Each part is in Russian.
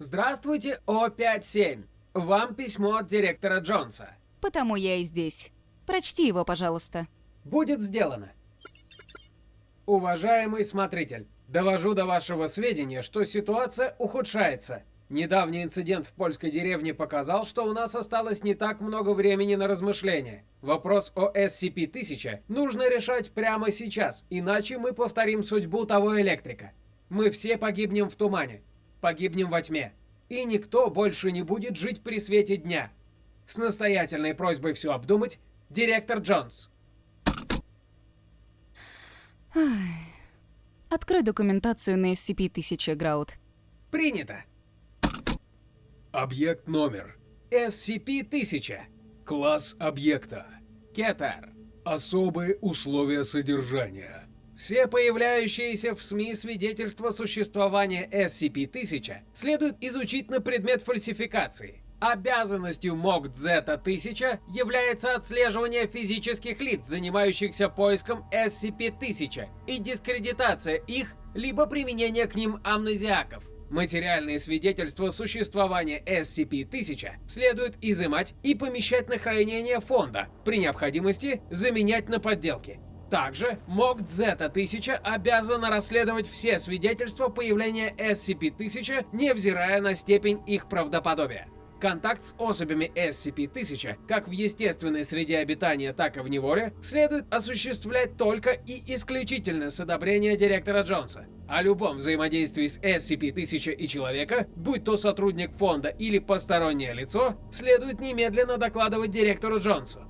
Здравствуйте, О57. Вам письмо от директора Джонса. Потому я и здесь. Прочти его, пожалуйста. Будет сделано. Уважаемый смотритель, довожу до вашего сведения, что ситуация ухудшается. Недавний инцидент в польской деревне показал, что у нас осталось не так много времени на размышления. Вопрос о SCP-1000 нужно решать прямо сейчас, иначе мы повторим судьбу того электрика. Мы все погибнем в тумане, погибнем во тьме, и никто больше не будет жить при свете дня. С настоятельной просьбой все обдумать, директор Джонс. Открой документацию на SCP-1000, Граут. Принято. Объект номер. SCP-1000. Класс объекта. Кетер. Особые условия содержания. Все появляющиеся в СМИ свидетельства существования SCP-1000 следует изучить на предмет фальсификации. Обязанностью МОК Зета-1000 является отслеживание физических лиц, занимающихся поиском SCP-1000, и дискредитация их, либо применение к ним амнезиаков. Материальные свидетельства существования SCP-1000 следует изымать и помещать на хранение фонда, при необходимости заменять на подделки. Также МОК Зета-1000 обязана расследовать все свидетельства появления SCP-1000, невзирая на степень их правдоподобия. Контакт с особями SCP-1000, как в естественной среде обитания, так и в неволе, следует осуществлять только и исключительно с одобрения директора Джонса. О любом взаимодействии с SCP-1000 и человека, будь то сотрудник фонда или постороннее лицо, следует немедленно докладывать директору Джонсу.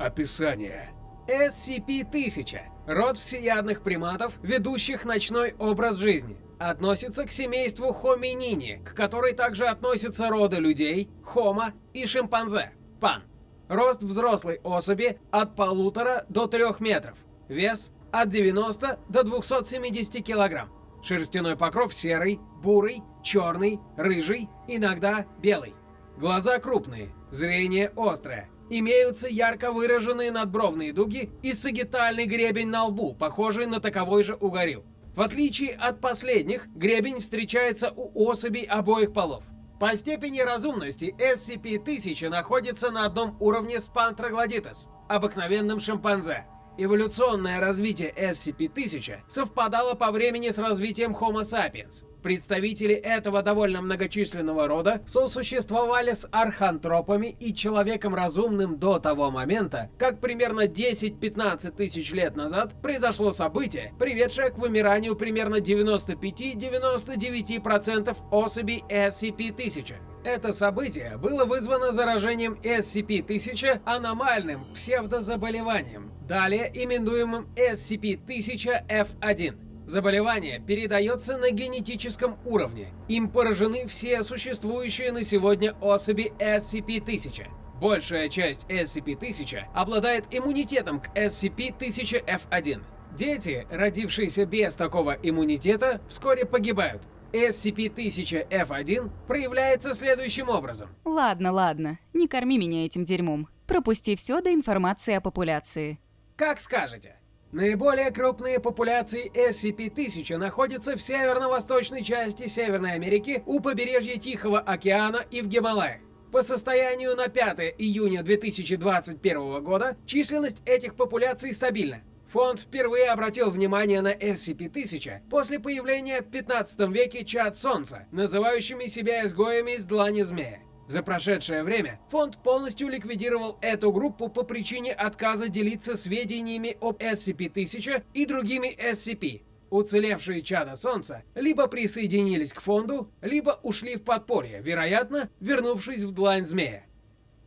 Описание. SCP-1000 – род всеядных приматов, ведущих ночной образ жизни. Относится к семейству Хоминини, к которой также относятся роды людей, Хома и шимпанзе, Пан. Рост взрослой особи от полутора до трех метров. Вес от 90 до 270 килограмм. Шерстяной покров серый, бурый, черный, рыжий, иногда белый. Глаза крупные, зрение острое. Имеются ярко выраженные надбровные дуги и сагитальный гребень на лбу, похожий на таковой же у горилл. В отличие от последних, гребень встречается у особей обоих полов. По степени разумности SCP-1000 находится на одном уровне с Panthroglodytes, обыкновенным шимпанзе. Эволюционное развитие SCP-1000 совпадало по времени с развитием Homo sapiens. Представители этого довольно многочисленного рода сосуществовали с архантропами и человеком разумным до того момента, как примерно 10-15 тысяч лет назад произошло событие, приведшее к вымиранию примерно 95-99% особей SCP-1000. Это событие было вызвано заражением SCP-1000 аномальным псевдозаболеванием, далее именуемым SCP-1000-F1. Заболевание передается на генетическом уровне. Им поражены все существующие на сегодня особи SCP-1000. Большая часть SCP-1000 обладает иммунитетом к SCP-1000-F1. Дети, родившиеся без такого иммунитета, вскоре погибают. SCP-1000-F1 проявляется следующим образом. Ладно, ладно, не корми меня этим дерьмом. Пропусти все до информации о популяции. Как скажете. Наиболее крупные популяции SCP-1000 находятся в северно-восточной части Северной Америки, у побережья Тихого океана и в Гималаях. По состоянию на 5 июня 2021 года численность этих популяций стабильна. Фонд впервые обратил внимание на SCP-1000 после появления в 15 веке чад Солнца, называющими себя изгоями из длани змея. За прошедшее время фонд полностью ликвидировал эту группу по причине отказа делиться сведениями об SCP-1000 и другими SCP. Уцелевшие чада Солнца либо присоединились к фонду, либо ушли в подполье, вероятно, вернувшись в длань змея.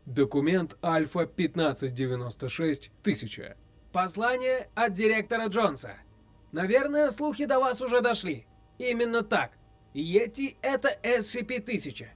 Документ Альфа-1596-1000. Послание от директора Джонса. Наверное, слухи до вас уже дошли. Именно так. Йети — это SCP-1000.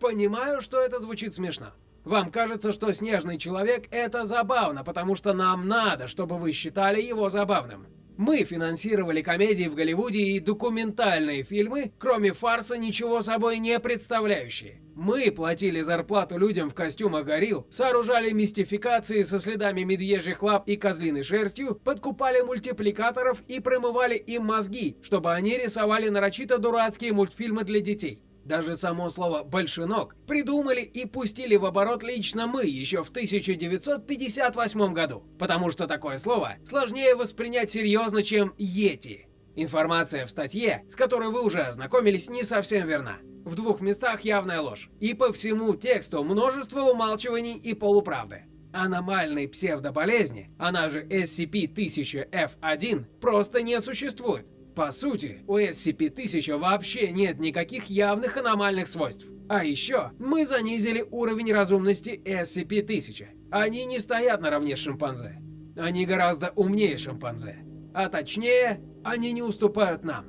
Понимаю, что это звучит смешно. Вам кажется, что Снежный Человек — это забавно, потому что нам надо, чтобы вы считали его забавным. Мы финансировали комедии в Голливуде и документальные фильмы, кроме фарса, ничего собой не представляющие. Мы платили зарплату людям в костюмах горилл, сооружали мистификации со следами медвежьих лап и козлиной шерстью, подкупали мультипликаторов и промывали им мозги, чтобы они рисовали нарочито дурацкие мультфильмы для детей. Даже само слово «большинок» придумали и пустили в оборот лично мы еще в 1958 году, потому что такое слово сложнее воспринять серьезно, чем «йети». Информация в статье, с которой вы уже ознакомились, не совсем верна. В двух местах явная ложь. И по всему тексту множество умалчиваний и полуправды. Аномальной псевдоболезни, она же SCP-1000-F1, просто не существует. По сути, у SCP-1000 вообще нет никаких явных аномальных свойств. А еще мы занизили уровень разумности SCP-1000. Они не стоят наравне с шимпанзе. Они гораздо умнее шимпанзе. А точнее, они не уступают нам.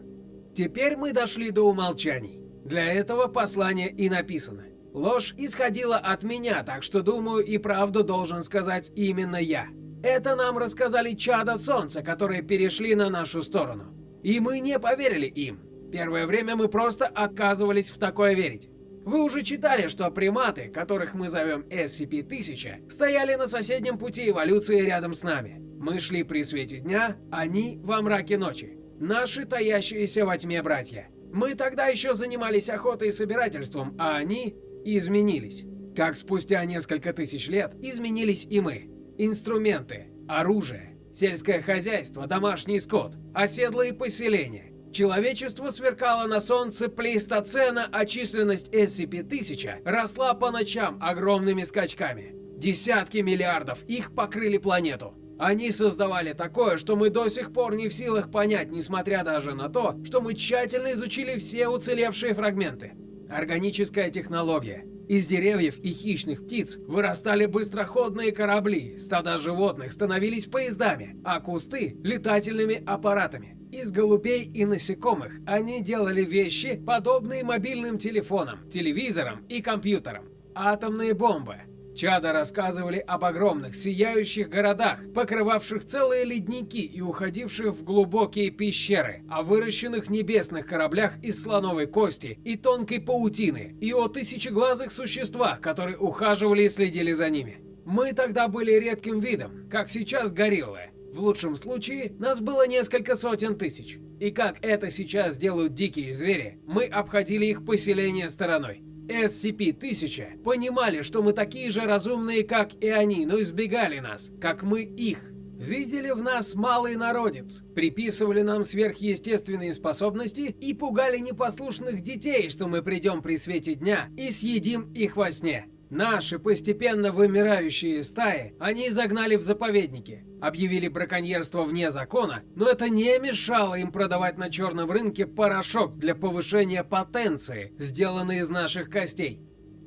Теперь мы дошли до умолчаний. Для этого послание и написано. Ложь исходила от меня, так что думаю и правду должен сказать именно я. Это нам рассказали чада Солнца, которые перешли на нашу сторону. И мы не поверили им. Первое время мы просто отказывались в такое верить. Вы уже читали, что приматы, которых мы зовем SCP-1000, стояли на соседнем пути эволюции рядом с нами. Мы шли при свете дня, они во мраке ночи. Наши таящиеся во тьме братья. Мы тогда еще занимались охотой и собирательством, а они изменились. Как спустя несколько тысяч лет изменились и мы. Инструменты, оружие, сельское хозяйство, домашний скот, оседлые поселения. Человечество сверкало на солнце плейстоцена, а численность SCP-1000 росла по ночам огромными скачками. Десятки миллиардов их покрыли планету. Они создавали такое, что мы до сих пор не в силах понять, несмотря даже на то, что мы тщательно изучили все уцелевшие фрагменты. Органическая технология. Из деревьев и хищных птиц вырастали быстроходные корабли, стада животных становились поездами, а кусты – летательными аппаратами. Из голубей и насекомых они делали вещи, подобные мобильным телефонам, телевизорам и компьютерам. Атомные бомбы, Чада рассказывали об огромных сияющих городах, покрывавших целые ледники и уходивших в глубокие пещеры, о выращенных небесных кораблях из слоновой кости и тонкой паутины, и о тысячеглазых существах, которые ухаживали и следили за ними. Мы тогда были редким видом, как сейчас гориллы. В лучшем случае нас было несколько сотен тысяч. И как это сейчас делают дикие звери, мы обходили их поселение стороной. SCP-1000 понимали, что мы такие же разумные, как и они, но избегали нас, как мы их. Видели в нас малый народец, приписывали нам сверхъестественные способности и пугали непослушных детей, что мы придем при свете дня и съедим их во сне. Наши постепенно вымирающие стаи они загнали в заповедники, объявили браконьерство вне закона, но это не мешало им продавать на черном рынке порошок для повышения потенции, сделанный из наших костей.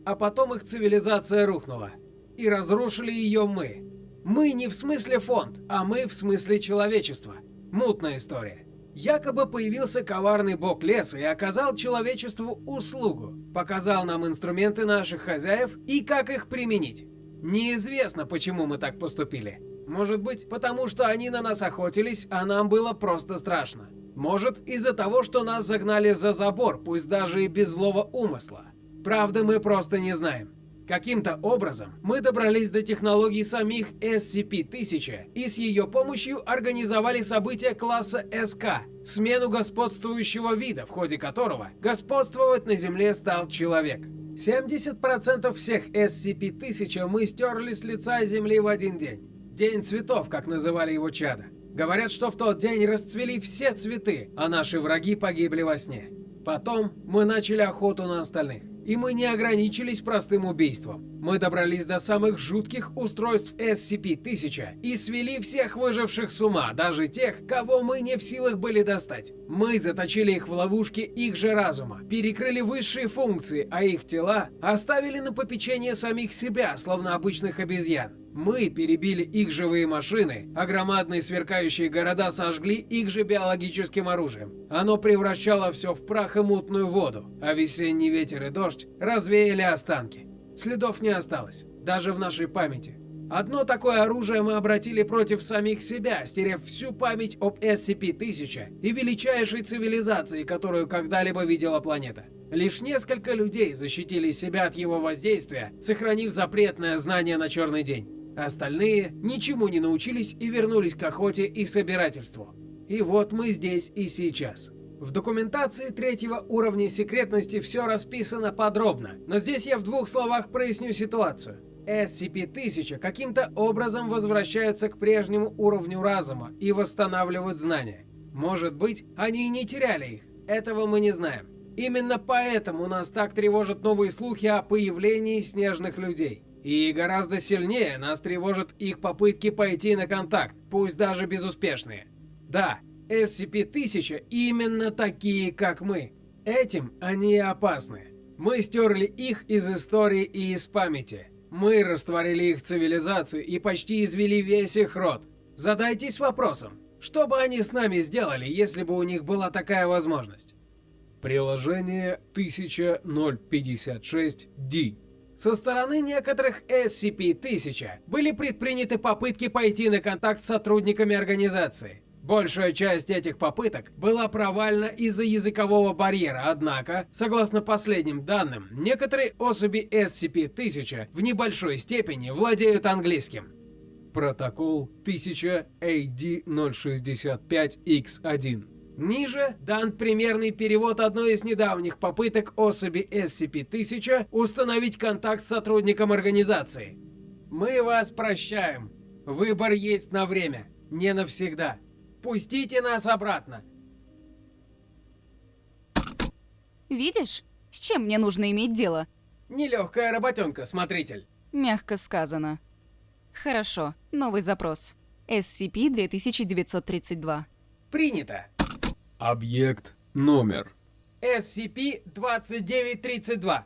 А потом их цивилизация рухнула. И разрушили ее мы. Мы не в смысле фонд, а мы в смысле человечества. Мутная история. Якобы появился коварный бог леса и оказал человечеству услугу. Показал нам инструменты наших хозяев и как их применить. Неизвестно, почему мы так поступили. Может быть, потому что они на нас охотились, а нам было просто страшно. Может, из-за того, что нас загнали за забор, пусть даже и без злого умысла. Правда, мы просто не знаем. Каким-то образом мы добрались до технологий самих SCP-1000 и с ее помощью организовали события класса СК, смену господствующего вида, в ходе которого господствовать на Земле стал человек. 70% всех SCP-1000 мы стерли с лица Земли в один день. День цветов, как называли его чада. Говорят, что в тот день расцвели все цветы, а наши враги погибли во сне. Потом мы начали охоту на остальных. И мы не ограничились простым убийством. Мы добрались до самых жутких устройств SCP-1000 и свели всех выживших с ума, даже тех, кого мы не в силах были достать. Мы заточили их в ловушки их же разума, перекрыли высшие функции, а их тела оставили на попечение самих себя, словно обычных обезьян. Мы перебили их живые машины, а громадные сверкающие города сожгли их же биологическим оружием. Оно превращало все в прах и мутную воду, а весенний ветер и дождь развеяли останки. Следов не осталось, даже в нашей памяти. Одно такое оружие мы обратили против самих себя, стерев всю память об SCP-1000 и величайшей цивилизации, которую когда-либо видела планета. Лишь несколько людей защитили себя от его воздействия, сохранив запретное знание на черный день. Остальные ничему не научились и вернулись к охоте и собирательству. И вот мы здесь и сейчас. В документации третьего уровня секретности все расписано подробно, но здесь я в двух словах проясню ситуацию. SCP-1000 каким-то образом возвращаются к прежнему уровню разума и восстанавливают знания. Может быть, они и не теряли их, этого мы не знаем. Именно поэтому нас так тревожат новые слухи о появлении снежных людей. И гораздо сильнее нас тревожат их попытки пойти на контакт, пусть даже безуспешные. Да, SCP-1000 именно такие, как мы. Этим они опасны. Мы стерли их из истории и из памяти. Мы растворили их цивилизацию и почти извели весь их род. Задайтесь вопросом, что бы они с нами сделали, если бы у них была такая возможность? Приложение 1056D со стороны некоторых SCP-1000 были предприняты попытки пойти на контакт с сотрудниками организации. Большая часть этих попыток была провальна из-за языкового барьера, однако, согласно последним данным, некоторые особи SCP-1000 в небольшой степени владеют английским. Протокол 1000 AD-065-X1 Ниже дан примерный перевод одной из недавних попыток особи SCP-1000 установить контакт с сотрудником организации. Мы вас прощаем. Выбор есть на время, не навсегда. Пустите нас обратно. Видишь, с чем мне нужно иметь дело? Нелегкая работенка, смотритель. Мягко сказано. Хорошо, новый запрос. SCP-2932. Принято. Объект номер. SCP-2932.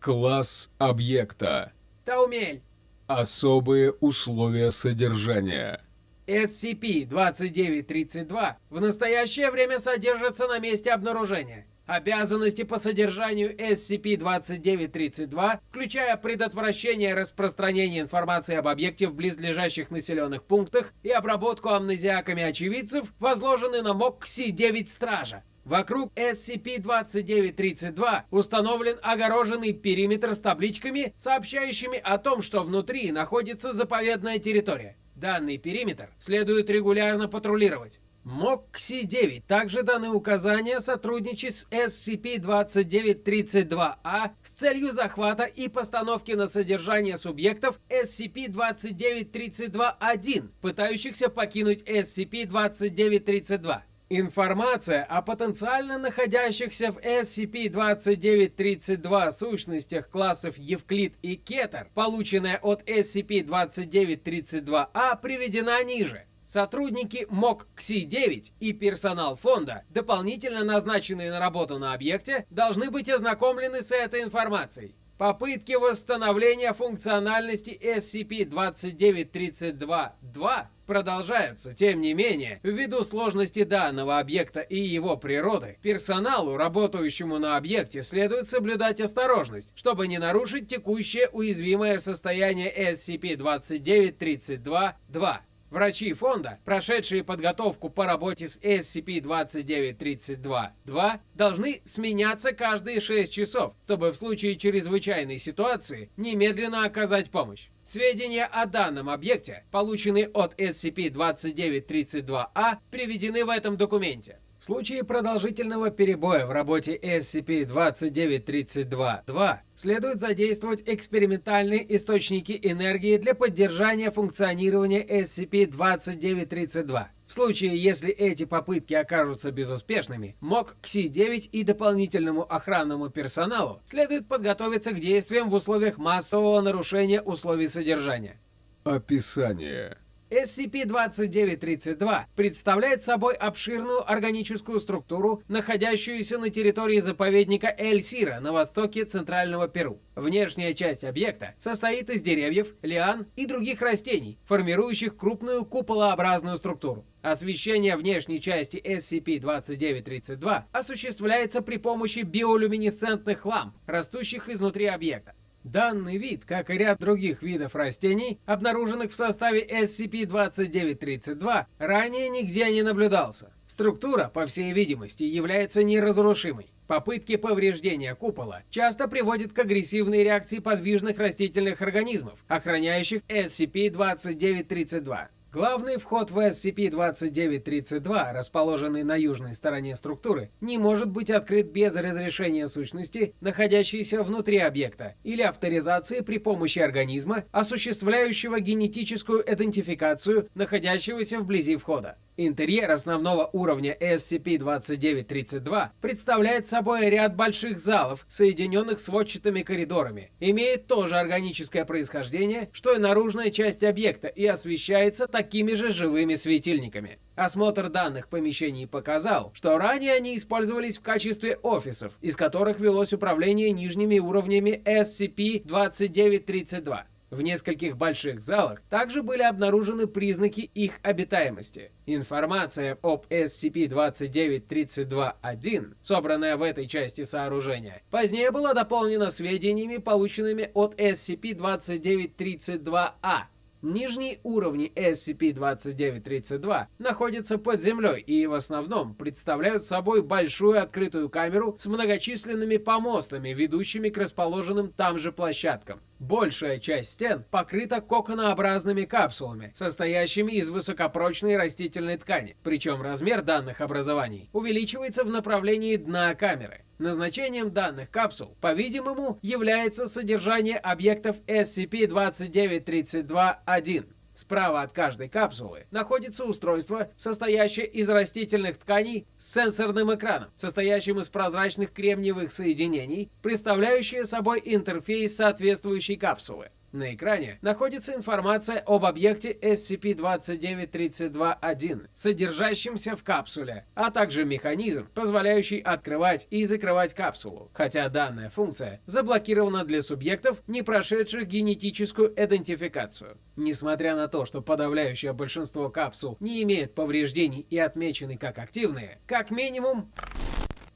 Класс объекта. Таумель. Особые условия содержания. SCP-2932 в настоящее время содержится на месте обнаружения. Обязанности по содержанию SCP-2932, включая предотвращение распространения информации об объекте в близлежащих населенных пунктах и обработку амнезиаками очевидцев, возложены на МОКСИ-9 Стража. Вокруг SCP-2932 установлен огороженный периметр с табличками, сообщающими о том, что внутри находится заповедная территория. Данный периметр следует регулярно патрулировать. МОКСИ-9 также даны указания сотрудничать с SCP-2932-А с целью захвата и постановки на содержание субъектов SCP-2932-1, пытающихся покинуть SCP-2932. Информация о потенциально находящихся в SCP-2932 сущностях классов Евклид и Кетер, полученная от SCP-2932-А, приведена ниже. Сотрудники МОК КСИ-9 и персонал фонда, дополнительно назначенные на работу на объекте, должны быть ознакомлены с этой информацией. Попытки восстановления функциональности SCP-2932-2 продолжаются. Тем не менее, ввиду сложности данного объекта и его природы, персоналу, работающему на объекте, следует соблюдать осторожность, чтобы не нарушить текущее уязвимое состояние SCP-2932-2. Врачи фонда, прошедшие подготовку по работе с SCP-2932-2, должны сменяться каждые 6 часов, чтобы в случае чрезвычайной ситуации немедленно оказать помощь. Сведения о данном объекте, полученные от SCP-2932-A, приведены в этом документе. В случае продолжительного перебоя в работе SCP-2932-2 следует задействовать экспериментальные источники энергии для поддержания функционирования SCP-2932. В случае, если эти попытки окажутся безуспешными, МОК КСИ-9 и дополнительному охранному персоналу следует подготовиться к действиям в условиях массового нарушения условий содержания. Описание. SCP-2932 представляет собой обширную органическую структуру, находящуюся на территории заповедника Эль-Сира на востоке центрального Перу. Внешняя часть объекта состоит из деревьев, лиан и других растений, формирующих крупную куполообразную структуру. Освещение внешней части SCP-2932 осуществляется при помощи биолюминесцентных ламп, растущих изнутри объекта. Данный вид, как и ряд других видов растений, обнаруженных в составе SCP-2932, ранее нигде не наблюдался. Структура, по всей видимости, является неразрушимой. Попытки повреждения купола часто приводят к агрессивной реакции подвижных растительных организмов, охраняющих SCP-2932. Главный вход в SCP-2932, расположенный на южной стороне структуры, не может быть открыт без разрешения сущности, находящейся внутри объекта, или авторизации при помощи организма, осуществляющего генетическую идентификацию находящегося вблизи входа. Интерьер основного уровня SCP-2932 представляет собой ряд больших залов, соединенных сводчатыми коридорами, имеет тоже органическое происхождение, что и наружная часть объекта, и освещается такими же живыми светильниками. Осмотр данных помещений показал, что ранее они использовались в качестве офисов, из которых велось управление нижними уровнями SCP-2932. В нескольких больших залах также были обнаружены признаки их обитаемости. Информация об SCP-2932-1, собранная в этой части сооружения, позднее была дополнена сведениями, полученными от SCP-2932-A, Нижние уровни SCP-2932 находятся под землей и в основном представляют собой большую открытую камеру с многочисленными помостами, ведущими к расположенным там же площадкам. Большая часть стен покрыта коконообразными капсулами, состоящими из высокопрочной растительной ткани, причем размер данных образований увеличивается в направлении дна камеры. Назначением данных капсул, по-видимому, является содержание объектов SCP-2932-1. Справа от каждой капсулы находится устройство, состоящее из растительных тканей с сенсорным экраном, состоящим из прозрачных кремниевых соединений, представляющее собой интерфейс соответствующей капсулы. На экране находится информация об объекте SCP-2932-1, содержащемся в капсуле, а также механизм, позволяющий открывать и закрывать капсулу, хотя данная функция заблокирована для субъектов, не прошедших генетическую идентификацию. Несмотря на то, что подавляющее большинство капсул не имеют повреждений и отмечены как активные, как минимум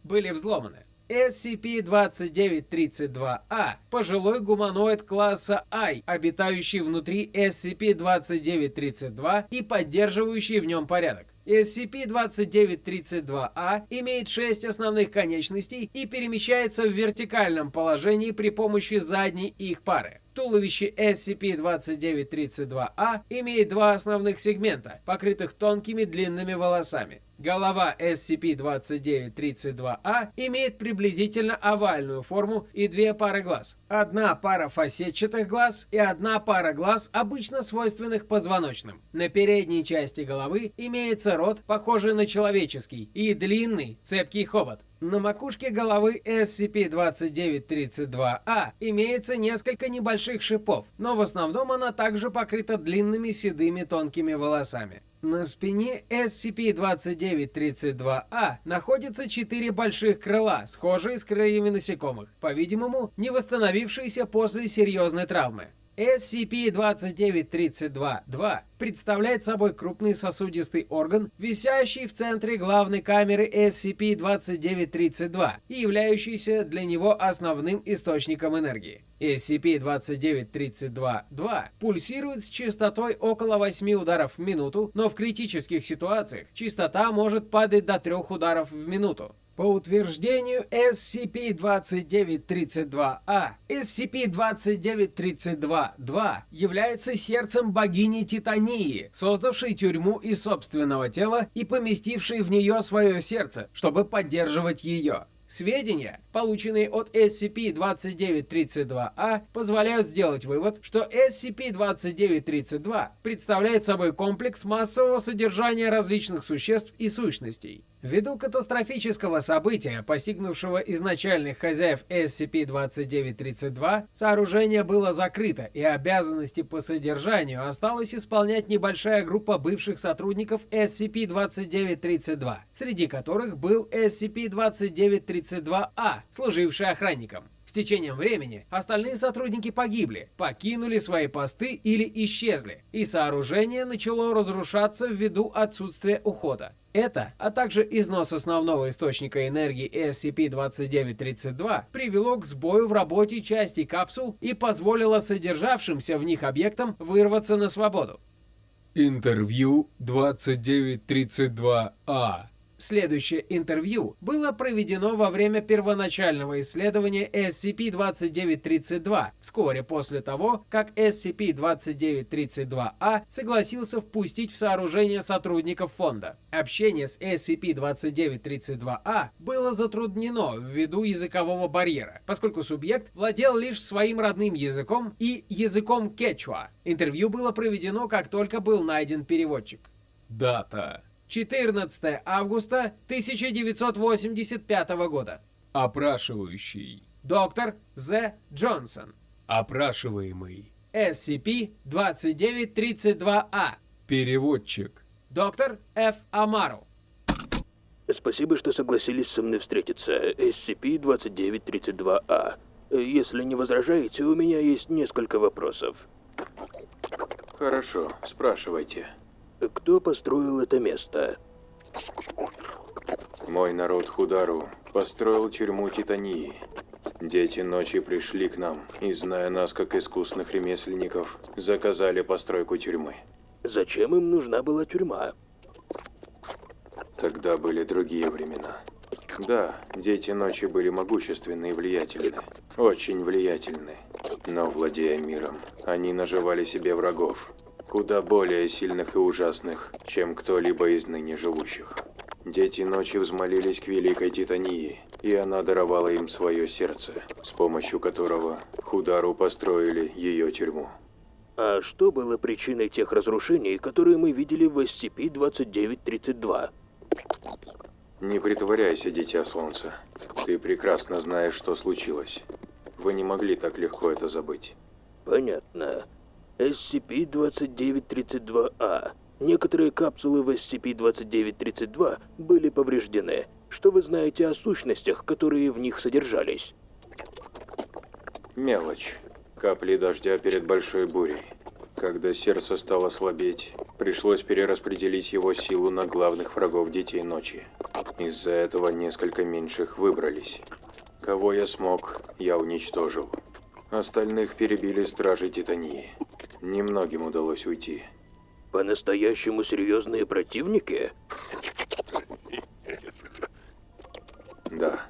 были взломаны. SCP-2932-A – пожилой гуманоид класса I, обитающий внутри SCP-2932 и поддерживающий в нем порядок. SCP-2932-A имеет шесть основных конечностей и перемещается в вертикальном положении при помощи задней их пары. Туловище SCP-2932-A имеет два основных сегмента, покрытых тонкими длинными волосами. Голова SCP-2932-A имеет приблизительно овальную форму и две пары глаз. Одна пара фасетчатых глаз и одна пара глаз, обычно свойственных позвоночным. На передней части головы имеется рот, похожий на человеческий, и длинный, цепкий хобот. На макушке головы SCP-2932-A имеется несколько небольших шипов, но в основном она также покрыта длинными седыми тонкими волосами. На спине SCP-2932-A находятся четыре больших крыла, схожие с крыльями насекомых, по-видимому, не восстановившиеся после серьезной травмы. SCP-2932-2 представляет собой крупный сосудистый орган, висящий в центре главной камеры SCP-2932 и являющийся для него основным источником энергии. SCP-2932-2 пульсирует с частотой около 8 ударов в минуту, но в критических ситуациях частота может падать до 3 ударов в минуту. По утверждению SCP-2932-A, SCP-2932-2 является сердцем богини Титании, создавшей тюрьму из собственного тела и поместившей в нее свое сердце, чтобы поддерживать ее. Сведения, полученные от SCP-2932-A, позволяют сделать вывод, что SCP-2932 представляет собой комплекс массового содержания различных существ и сущностей. Ввиду катастрофического события, постигнувшего изначальных хозяев SCP-2932, сооружение было закрыто, и обязанности по содержанию осталось исполнять небольшая группа бывших сотрудников SCP-2932, среди которых был SCP-2932-A, служивший охранником. Течением времени остальные сотрудники погибли, покинули свои посты или исчезли, и сооружение начало разрушаться ввиду отсутствия ухода. Это, а также износ основного источника энергии SCP-2932 привело к сбою в работе части капсул и позволило содержавшимся в них объектам вырваться на свободу. Интервью 2932-А Следующее интервью было проведено во время первоначального исследования SCP-2932, вскоре после того, как SCP-2932-A согласился впустить в сооружение сотрудников фонда. Общение с SCP-2932-A было затруднено ввиду языкового барьера, поскольку субъект владел лишь своим родным языком и языком кечуа. Интервью было проведено, как только был найден переводчик. Дата. 14 августа 1985 года. Опрашивающий. Доктор З. Джонсон. Опрашиваемый. SCP-2932-A. Переводчик. Доктор Ф. Амару. Спасибо, что согласились со мной встретиться. SCP-2932-A. Если не возражаете, у меня есть несколько вопросов. Хорошо, спрашивайте. Кто построил это место? Мой народ Худару построил тюрьму Титании. Дети ночи пришли к нам и, зная нас как искусных ремесленников, заказали постройку тюрьмы. Зачем им нужна была тюрьма? Тогда были другие времена. Да, дети ночи были могущественны и влиятельны. Очень влиятельны. Но, владея миром, они наживали себе врагов, куда более сильных и ужасных, чем кто-либо из ныне живущих. Дети ночи взмолились к Великой Титании, и она даровала им свое сердце, с помощью которого Худару построили ее тюрьму. А что было причиной тех разрушений, которые мы видели в SCP-2932? Не притворяйся, Дитя Солнца. Ты прекрасно знаешь, что случилось. Вы не могли так легко это забыть. Понятно. SCP-2932-A. Некоторые капсулы в SCP-2932 были повреждены. Что вы знаете о сущностях, которые в них содержались? Мелочь. Капли дождя перед большой бурей. Когда сердце стало слабеть, пришлось перераспределить его силу на главных врагов Детей Ночи. Из-за этого несколько меньших выбрались. Кого я смог, я уничтожил. Остальных перебили стражи Титании. Немногим удалось уйти. По-настоящему серьезные противники? Да,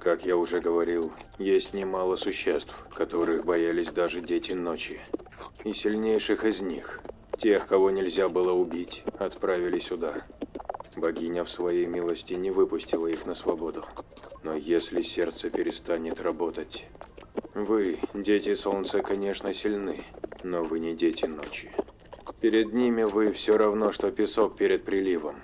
как я уже говорил, есть немало существ, которых боялись даже дети ночи. И сильнейших из них, тех, кого нельзя было убить, отправили сюда. Богиня в своей милости не выпустила их на свободу. Но если сердце перестанет работать... Вы, дети солнца, конечно, сильны, но вы не дети ночи. Перед ними вы все равно, что песок перед приливом.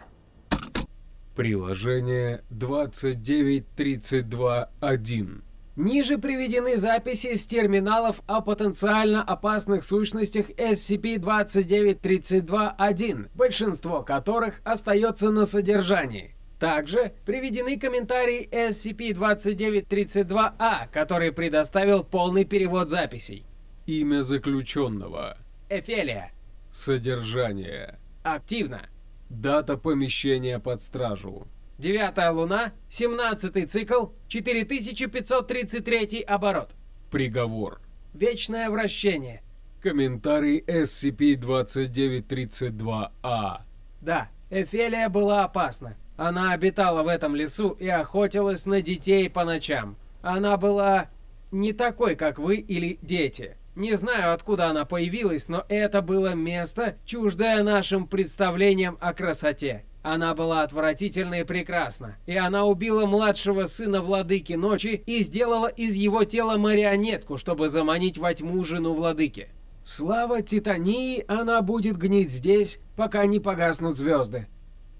Приложение 2932.1. Ниже приведены записи с терминалов о потенциально опасных сущностях SCP-2932-1, большинство которых остается на содержании. Также приведены комментарии SCP-2932-A, который предоставил полный перевод записей. Имя заключенного. Эфелия. Содержание. Активно. Дата помещения под стражу. Девятая луна, 17 цикл, 4533 оборот. Приговор. Вечное вращение. Комментарий SCP-2932-A. Да, Эфелия была опасна. Она обитала в этом лесу и охотилась на детей по ночам. Она была не такой, как вы или дети. Не знаю, откуда она появилась, но это было место, чуждое нашим представлениям о красоте. Она была отвратительна и прекрасна, и она убила младшего сына владыки ночи и сделала из его тела марионетку, чтобы заманить во тьму жену владыки. Слава Титании, она будет гнить здесь, пока не погаснут звезды.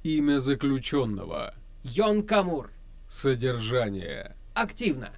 Имя заключенного. Йон Камур. Содержание. Активно.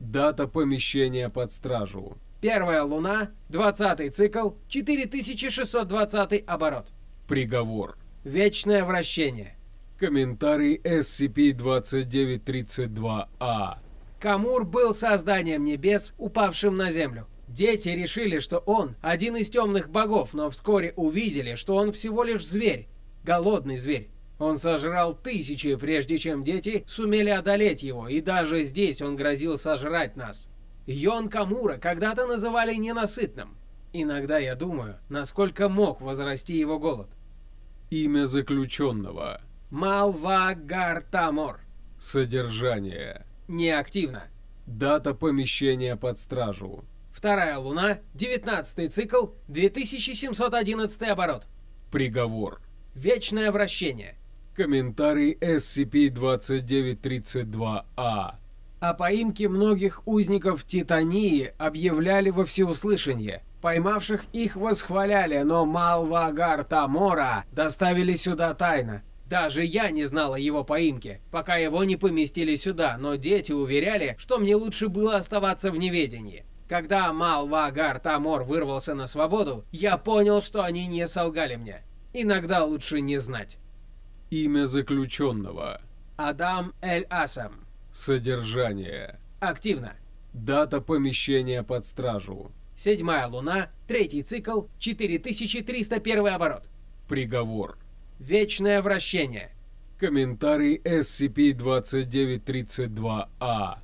Дата помещения под стражу. Первая луна, 20 цикл, 4620 оборот. Приговор. Вечное вращение. Комментарий SCP-2932-A. Камур был созданием небес, упавшим на землю. Дети решили, что он один из темных богов, но вскоре увидели, что он всего лишь зверь, голодный зверь. Он сожрал тысячи, прежде чем дети сумели одолеть его, и даже здесь он грозил сожрать нас. Йон Камура когда-то называли ненасытным. Иногда я думаю, насколько мог возрасти его голод. Имя заключенного. Малвагартамор. Содержание. Неактивно. Дата помещения под стражу. Вторая луна, 19 цикл, 2711 оборот. Приговор. Вечное вращение. Комментарий SCP-2932-A. О поимке многих узников Титании объявляли во всеуслышание. Поймавших их восхваляли, но Малвагар Тамора доставили сюда тайно. Даже я не знала его поимки, пока его не поместили сюда, но дети уверяли, что мне лучше было оставаться в неведении. Когда Малвагар Тамор вырвался на свободу, я понял, что они не солгали мне. Иногда лучше не знать. Имя заключенного. Адам Эль Асам. Содержание. Активно. Дата помещения под стражу. Седьмая луна, третий цикл, 4301 оборот. Приговор. Вечное вращение. Комментарий SCP-2932-A.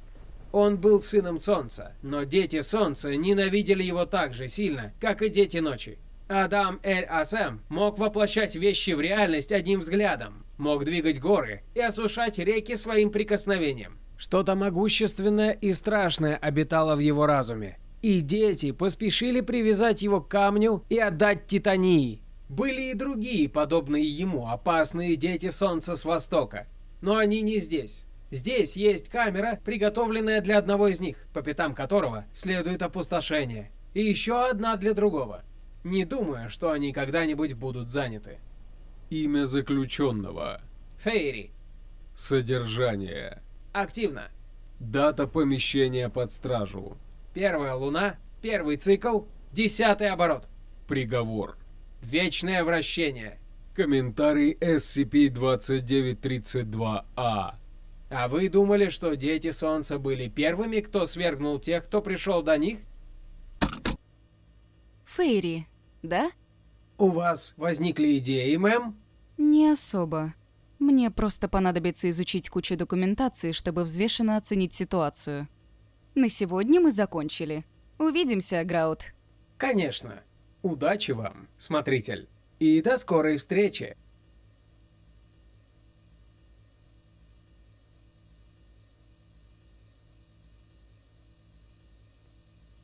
Он был сыном Солнца, но дети Солнца ненавидели его так же сильно, как и дети Ночи. Адам Эль-Асэм мог воплощать вещи в реальность одним взглядом, мог двигать горы и осушать реки своим прикосновением. Что-то могущественное и страшное обитало в его разуме. И дети поспешили привязать его к камню и отдать Титании. Были и другие, подобные ему, опасные дети Солнца с Востока. Но они не здесь. Здесь есть камера, приготовленная для одного из них, по пятам которого следует опустошение. И еще одна для другого. Не думаю, что они когда-нибудь будут заняты. Имя заключенного. Фейри. Содержание. Активно. Дата помещения под стражу. Первая луна, первый цикл, десятый оборот. Приговор. Вечное вращение. Комментарий SCP-2932-A. А вы думали, что дети Солнца были первыми, кто свергнул тех, кто пришел до них? Фейри, да? У вас возникли идеи, мэм? Не особо. Мне просто понадобится изучить кучу документации, чтобы взвешенно оценить ситуацию. На сегодня мы закончили. Увидимся, Граут. Конечно. Удачи вам, смотритель. И до скорой встречи.